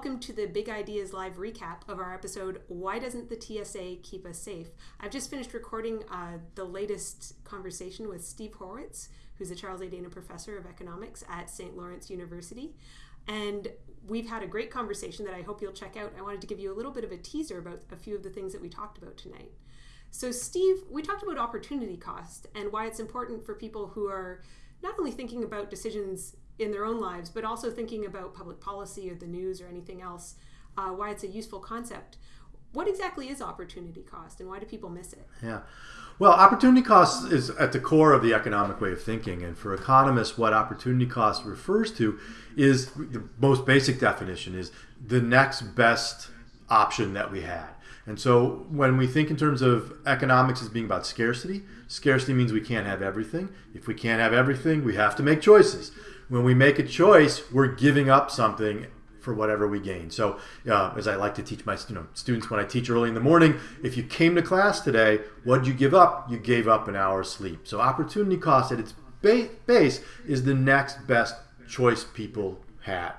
welcome to the Big Ideas Live recap of our episode, Why Doesn't the TSA Keep Us Safe? I've just finished recording uh, the latest conversation with Steve Horwitz, who's a Charles A. Dana Professor of Economics at St. Lawrence University. And we've had a great conversation that I hope you'll check out. I wanted to give you a little bit of a teaser about a few of the things that we talked about tonight. So, Steve, we talked about opportunity cost and why it's important for people who are not only thinking about decisions in their own lives, but also thinking about public policy or the news or anything else, uh, why it's a useful concept. What exactly is opportunity cost and why do people miss it? Yeah. Well, opportunity cost is at the core of the economic way of thinking. And for economists, what opportunity cost refers to is the most basic definition is the next best option that we had. And so when we think in terms of economics as being about scarcity, scarcity means we can't have everything. If we can't have everything, we have to make choices when we make a choice, we're giving up something for whatever we gain. So, uh, as I like to teach my you know students when I teach early in the morning, if you came to class today, what did you give up? You gave up an hour's sleep. So, opportunity cost at its base is the next best choice people had.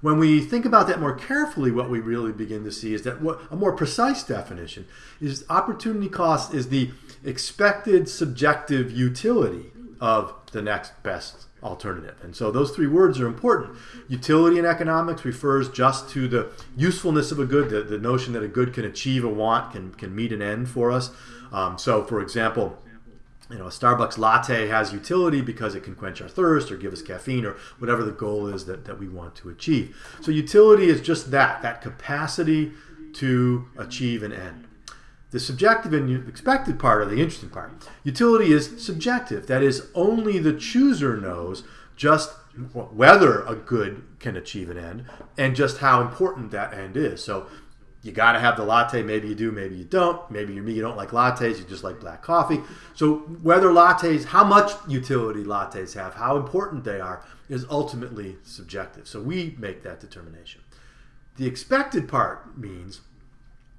When we think about that more carefully, what we really begin to see is that what a more precise definition is opportunity cost is the expected subjective utility of the next best alternative. And so those three words are important. Utility in economics refers just to the usefulness of a good, the, the notion that a good can achieve a want, can, can meet an end for us. Um, so, for example, you know, a Starbucks latte has utility because it can quench our thirst or give us caffeine or whatever the goal is that, that we want to achieve. So utility is just that, that capacity to achieve an end. The subjective and expected part are the interesting part. Utility is subjective. That is, only the chooser knows just whether a good can achieve an end and just how important that end is. So you got to have the latte. Maybe you do, maybe you don't. Maybe you're me, you don't like lattes, you just like black coffee. So whether lattes, how much utility lattes have, how important they are, is ultimately subjective. So we make that determination. The expected part means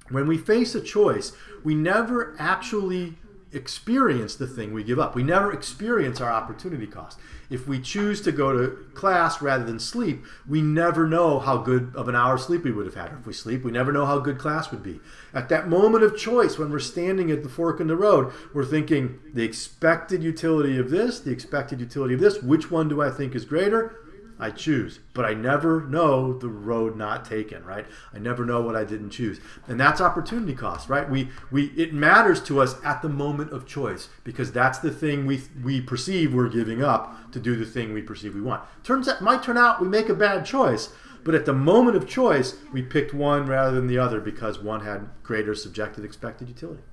when we face a choice, we never actually experience the thing we give up. We never experience our opportunity cost. If we choose to go to class rather than sleep, we never know how good of an hour sleep we would have had. If we sleep, we never know how good class would be. At that moment of choice, when we're standing at the fork in the road, we're thinking the expected utility of this, the expected utility of this, which one do I think is greater? I choose, but I never know the road not taken, right? I never know what I didn't choose. And that's opportunity cost, right? We we it matters to us at the moment of choice because that's the thing we we perceive we're giving up to do the thing we perceive we want. Turns out might turn out we make a bad choice, but at the moment of choice, we picked one rather than the other because one had greater subjective expected utility.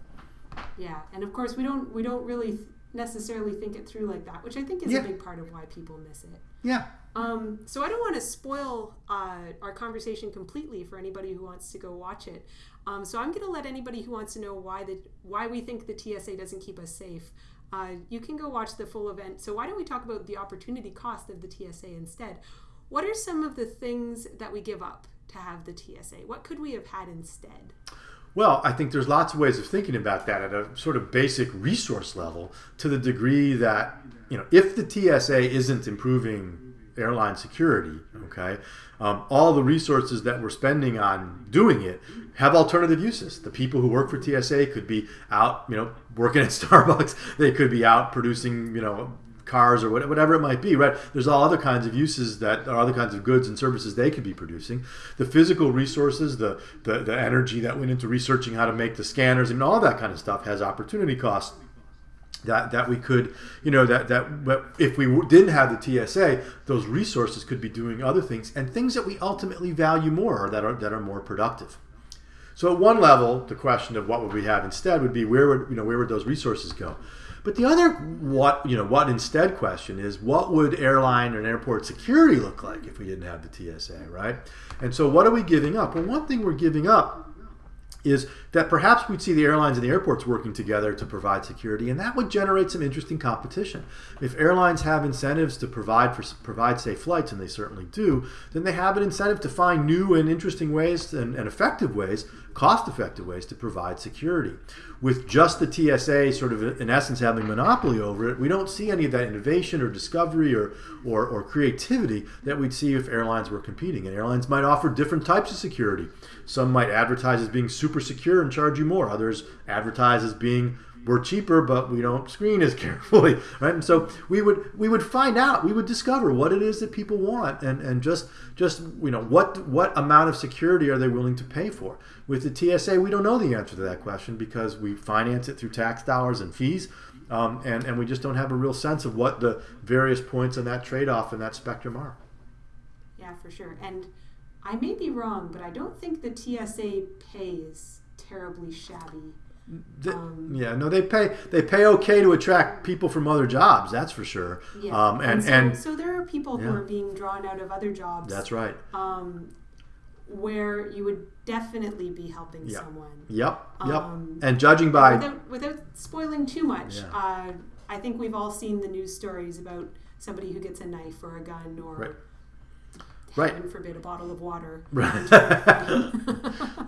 Yeah, and of course we don't we don't really necessarily think it through like that, which I think is yeah. a big part of why people miss it. Yeah. Um, so I don't want to spoil uh, our conversation completely for anybody who wants to go watch it. Um, so I'm going to let anybody who wants to know why the why we think the TSA doesn't keep us safe. Uh, you can go watch the full event. So why don't we talk about the opportunity cost of the TSA instead? What are some of the things that we give up to have the TSA? What could we have had instead? Well, I think there's lots of ways of thinking about that at a sort of basic resource level to the degree that, you know, if the TSA isn't improving airline security, okay, um, all the resources that we're spending on doing it have alternative uses. The people who work for TSA could be out, you know, working at Starbucks. They could be out producing, you know, cars or whatever it might be, right? There's all other kinds of uses that are other kinds of goods and services they could be producing. The physical resources, the, the, the energy that went into researching how to make the scanners and all that kind of stuff has opportunity costs that that we could you know that that if we didn't have the TSA those resources could be doing other things and things that we ultimately value more or that are that are more productive so at one level the question of what would we have instead would be where would you know where would those resources go but the other what you know what instead question is what would airline and airport security look like if we didn't have the TSA right and so what are we giving up well one thing we're giving up is that perhaps we'd see the airlines and the airports working together to provide security, and that would generate some interesting competition. If airlines have incentives to provide for provide safe flights, and they certainly do, then they have an incentive to find new and interesting ways and, and effective ways, cost-effective ways to provide security. With just the TSA sort of in essence having monopoly over it, we don't see any of that innovation or discovery or, or, or creativity that we'd see if airlines were competing. And airlines might offer different types of security. Some might advertise as being super secure and charge you more. Others advertise as being we're cheaper, but we don't screen as carefully, right? And so we would we would find out, we would discover what it is that people want, and and just just you know what what amount of security are they willing to pay for? With the TSA, we don't know the answer to that question because we finance it through tax dollars and fees, um, and and we just don't have a real sense of what the various points on that trade off and that spectrum are. Yeah, for sure, and. I may be wrong, but I don't think the TSA pays terribly shabby. The, um, yeah, no, they pay they pay okay to attract people from other jobs. That's for sure. Yeah, um, and and so, and so, there are people yeah. who are being drawn out of other jobs. That's right. Um, where you would definitely be helping yep. someone. Yep. Yep. Um, and judging by without, without spoiling too much, yeah. uh, I think we've all seen the news stories about somebody who gets a knife or a gun or. Right right. heaven forbid, a bottle of water. Right.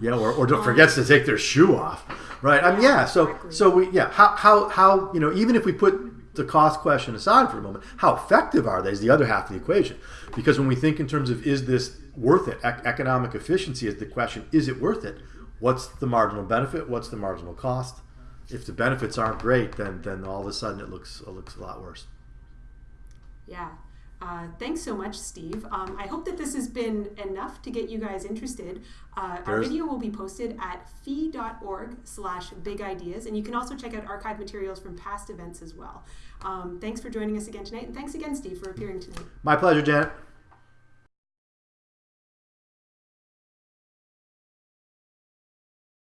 yeah, or, or um, forgets to take their shoe off. Right. I mean, yeah. So exactly. so we yeah. How how how you know even if we put the cost question aside for a moment, how effective are they is the other half of the equation. Because when we think in terms of is this worth it, e- economic efficiency is the question. Is it worth it? What's the marginal benefit? What's the marginal cost? If the benefits aren't great, then then all of a sudden it looks it looks a lot worse. Yeah, uh, thanks so much, Steve. Um, I hope that this has been enough to get you guys interested. Uh, our video will be posted at fee.org slash big ideas, and you can also check out archive materials from past events as well. Um, thanks for joining us again tonight, and thanks again, Steve, for appearing tonight. My pleasure, Janet.